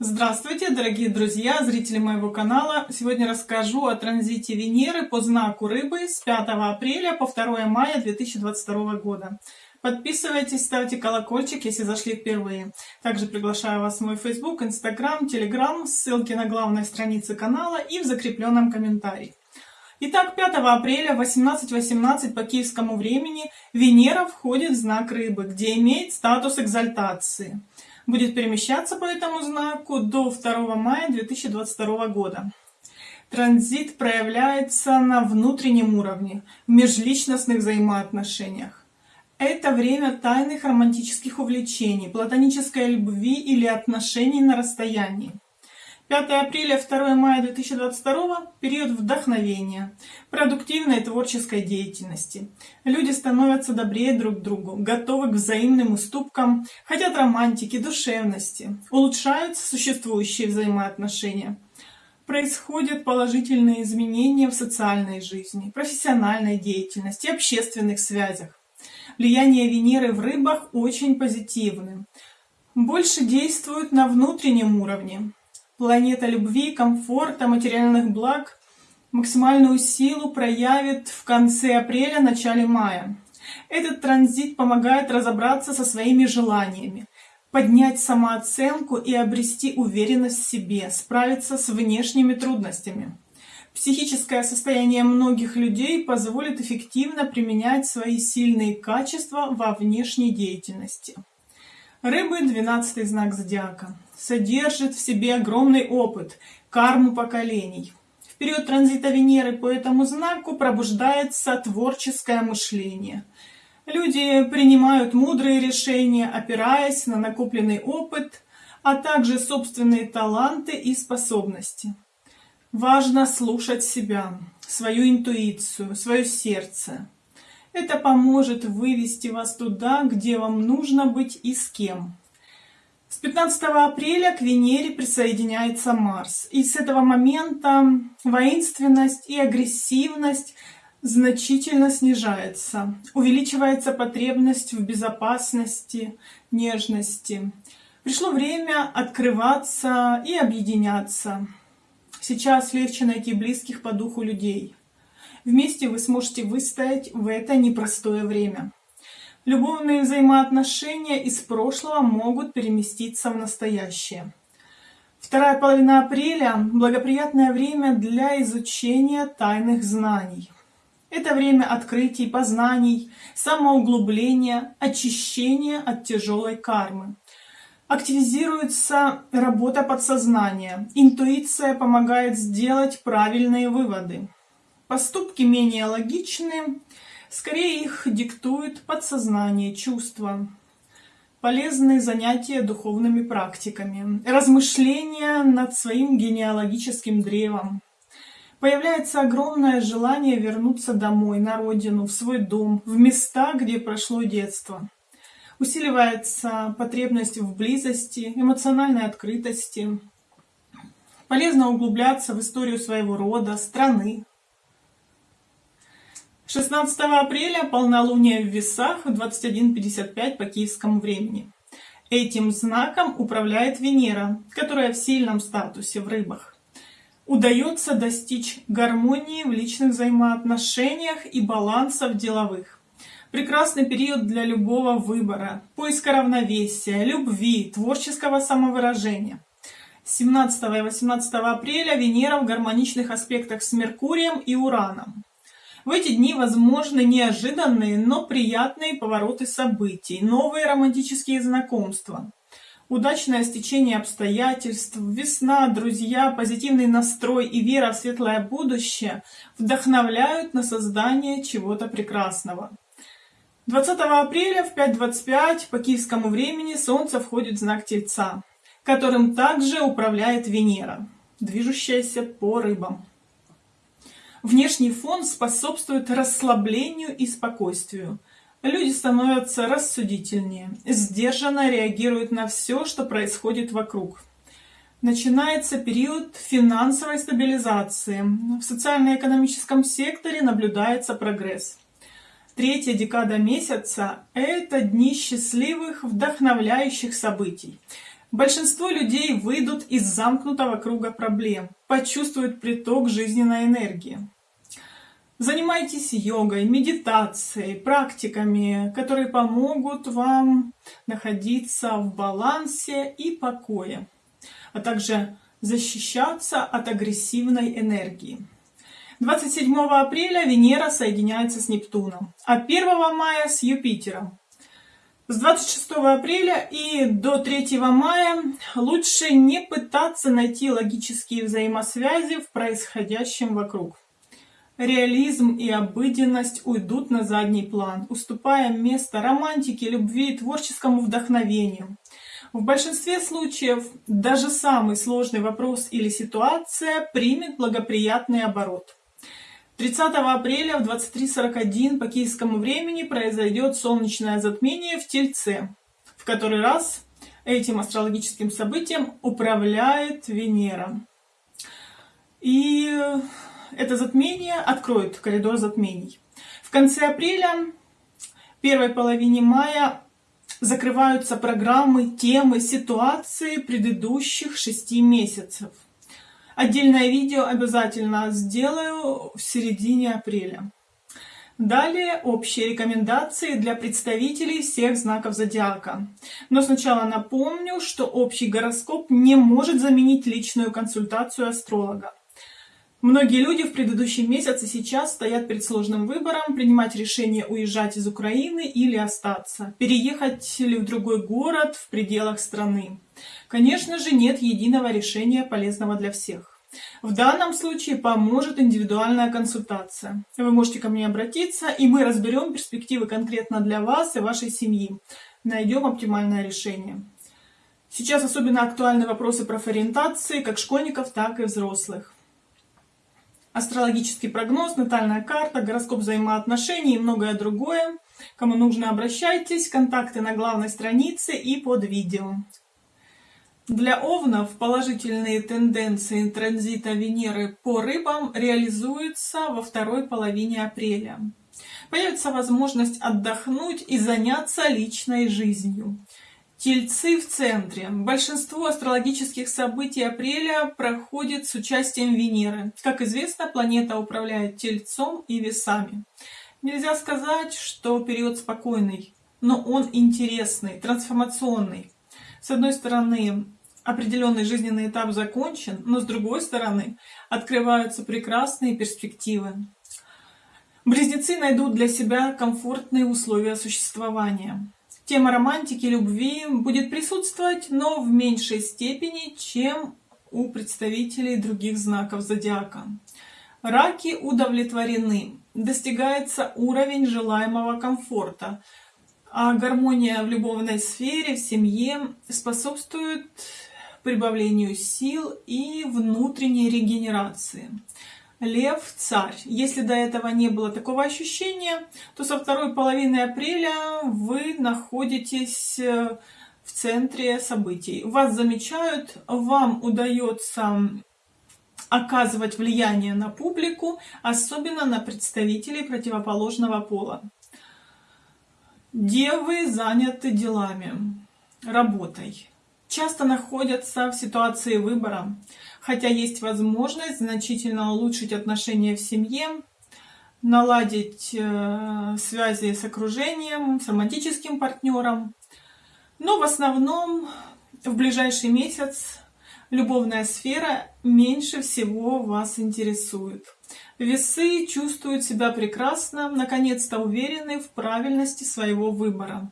Здравствуйте, дорогие друзья, зрители моего канала! Сегодня расскажу о транзите Венеры по знаку Рыбы с 5 апреля по 2 мая 2022 года. Подписывайтесь, ставьте колокольчик, если зашли впервые. Также приглашаю вас в мой Facebook, Instagram, Telegram, ссылки на главной странице канала и в закрепленном комментарии. Итак, 5 апреля 18.18 18 по киевскому времени Венера входит в знак Рыбы, где имеет статус экзальтации будет перемещаться по этому знаку до 2 мая 2022 года. Транзит проявляется на внутреннем уровне, в межличностных взаимоотношениях. Это время тайных романтических увлечений, платонической любви или отношений на расстоянии. 5 апреля 2 мая 2022 период вдохновения, продуктивной творческой деятельности. Люди становятся добрее друг к другу, готовы к взаимным уступкам, хотят романтики, душевности, улучшаются существующие взаимоотношения. Происходят положительные изменения в социальной жизни, профессиональной деятельности, общественных связях. Влияние Венеры в рыбах очень позитивное. Больше действует на внутреннем уровне, планета любви, комфорта, материальных благ максимальную силу проявит в конце апреля, начале мая. Этот транзит помогает разобраться со своими желаниями, поднять самооценку и обрести уверенность в себе, справиться с внешними трудностями. Психическое состояние многих людей позволит эффективно применять свои сильные качества во внешней деятельности. Рыбы – двенадцатый знак зодиака содержит в себе огромный опыт, карму поколений. В период транзита Венеры по этому знаку пробуждается творческое мышление. Люди принимают мудрые решения, опираясь на накопленный опыт, а также собственные таланты и способности. Важно слушать себя, свою интуицию, свое сердце. Это поможет вывести вас туда, где вам нужно быть и с кем. С 15 апреля к Венере присоединяется Марс. И с этого момента воинственность и агрессивность значительно снижается. Увеличивается потребность в безопасности, нежности. Пришло время открываться и объединяться. Сейчас легче найти близких по духу людей. Вместе вы сможете выстоять в это непростое время. Любовные взаимоотношения из прошлого могут переместиться в настоящее. Вторая половина апреля – благоприятное время для изучения тайных знаний. Это время открытий, познаний, самоуглубления, очищения от тяжелой кармы. Активизируется работа подсознания. Интуиция помогает сделать правильные выводы. Поступки менее логичны, Скорее их диктует подсознание, чувства. Полезные занятия духовными практиками, размышления над своим генеалогическим древом. Появляется огромное желание вернуться домой, на родину, в свой дом, в места, где прошло детство. Усиливается потребность в близости, эмоциональной открытости. Полезно углубляться в историю своего рода, страны, 16 апреля полнолуние в весах в 21.55 по киевскому времени. Этим знаком управляет Венера, которая в сильном статусе в рыбах. Удается достичь гармонии в личных взаимоотношениях и баланса в деловых. Прекрасный период для любого выбора, поиска равновесия, любви, творческого самовыражения. 17 и 18 апреля Венера в гармоничных аспектах с Меркурием и Ураном. В эти дни возможны неожиданные, но приятные повороты событий, новые романтические знакомства, удачное стечение обстоятельств, весна, друзья, позитивный настрой и вера в светлое будущее вдохновляют на создание чего-то прекрасного. 20 апреля в 5.25 по киевскому времени Солнце входит в знак Тельца, которым также управляет Венера, движущаяся по рыбам. Внешний фон способствует расслаблению и спокойствию. Люди становятся рассудительнее, сдержанно реагируют на все, что происходит вокруг. Начинается период финансовой стабилизации. В социально-экономическом секторе наблюдается прогресс. Третья декада месяца – это дни счастливых, вдохновляющих событий. Большинство людей выйдут из замкнутого круга проблем, почувствуют приток жизненной энергии. Занимайтесь йогой, медитацией, практиками, которые помогут вам находиться в балансе и покое, а также защищаться от агрессивной энергии. 27 апреля Венера соединяется с Нептуном, а 1 мая с Юпитером. С 26 апреля и до 3 мая лучше не пытаться найти логические взаимосвязи в происходящем вокруг. Реализм и обыденность уйдут на задний план, уступая место романтике, любви и творческому вдохновению. В большинстве случаев даже самый сложный вопрос или ситуация примет благоприятный оборот. 30 апреля в 23.41 по киевскому времени произойдет солнечное затмение в Тельце, в который раз этим астрологическим событием управляет Венера. И это затмение откроет коридор затмений. В конце апреля, первой половине мая закрываются программы, темы, ситуации предыдущих шести месяцев. Отдельное видео обязательно сделаю в середине апреля. Далее общие рекомендации для представителей всех знаков зодиака. Но сначала напомню, что общий гороскоп не может заменить личную консультацию астролога. Многие люди в предыдущий месяц и сейчас стоят перед сложным выбором, принимать решение уезжать из Украины или остаться, переехать ли в другой город в пределах страны. Конечно же, нет единого решения, полезного для всех. В данном случае поможет индивидуальная консультация. Вы можете ко мне обратиться, и мы разберем перспективы конкретно для вас и вашей семьи. Найдем оптимальное решение. Сейчас особенно актуальны вопросы профориентации как школьников, так и взрослых астрологический прогноз, натальная карта, гороскоп взаимоотношений и многое другое. Кому нужно, обращайтесь. Контакты на главной странице и под видео. Для овнов положительные тенденции транзита Венеры по рыбам реализуются во второй половине апреля. Появится возможность отдохнуть и заняться личной жизнью. Тельцы в центре. Большинство астрологических событий апреля проходит с участием Венеры. Как известно, планета управляет Тельцом и Весами. Нельзя сказать, что период спокойный, но он интересный, трансформационный. С одной стороны, определенный жизненный этап закончен, но с другой стороны, открываются прекрасные перспективы. Близнецы найдут для себя комфортные условия существования. Тема романтики, любви будет присутствовать, но в меньшей степени, чем у представителей других знаков зодиака. Раки удовлетворены, достигается уровень желаемого комфорта, а гармония в любовной сфере, в семье способствует прибавлению сил и внутренней регенерации. Лев – царь. Если до этого не было такого ощущения, то со второй половины апреля вы находитесь э, в центре событий. Вас замечают, вам удается оказывать влияние на публику, особенно на представителей противоположного пола. Девы заняты делами, работой часто находятся в ситуации выбора, хотя есть возможность значительно улучшить отношения в семье, наладить э, связи с окружением, с романтическим партнером. Но в основном в ближайший месяц любовная сфера меньше всего вас интересует. Весы чувствуют себя прекрасно, наконец-то уверены в правильности своего выбора.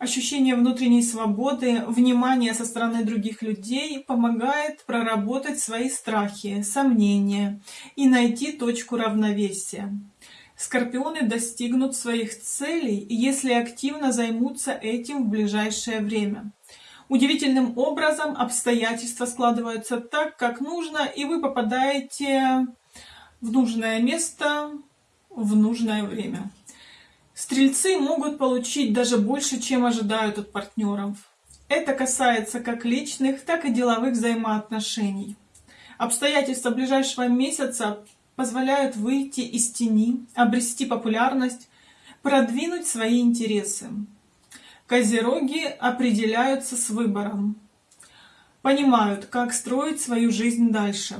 Ощущение внутренней свободы, внимание со стороны других людей помогает проработать свои страхи, сомнения и найти точку равновесия. Скорпионы достигнут своих целей, если активно займутся этим в ближайшее время. Удивительным образом обстоятельства складываются так, как нужно, и вы попадаете в нужное место в нужное время. Стрельцы могут получить даже больше, чем ожидают от партнеров. Это касается как личных, так и деловых взаимоотношений. Обстоятельства ближайшего месяца позволяют выйти из тени, обрести популярность, продвинуть свои интересы. Козероги определяются с выбором. понимают, как строить свою жизнь дальше.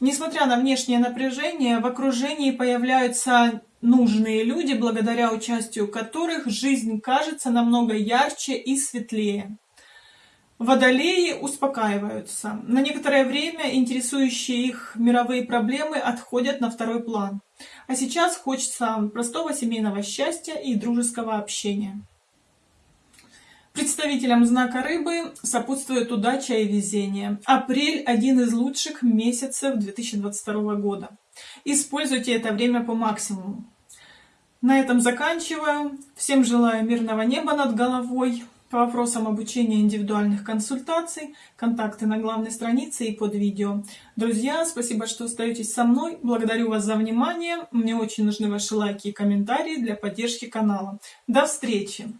Несмотря на внешнее напряжение, в окружении появляются нужные люди, благодаря участию которых жизнь кажется намного ярче и светлее. Водолеи успокаиваются. На некоторое время интересующие их мировые проблемы отходят на второй план. А сейчас хочется простого семейного счастья и дружеского общения. Представителям знака рыбы сопутствует удача и везение. Апрель – один из лучших месяцев 2022 года. Используйте это время по максимуму. На этом заканчиваю. Всем желаю мирного неба над головой. По вопросам обучения индивидуальных консультаций, контакты на главной странице и под видео. Друзья, спасибо, что остаетесь со мной. Благодарю вас за внимание. Мне очень нужны ваши лайки и комментарии для поддержки канала. До встречи!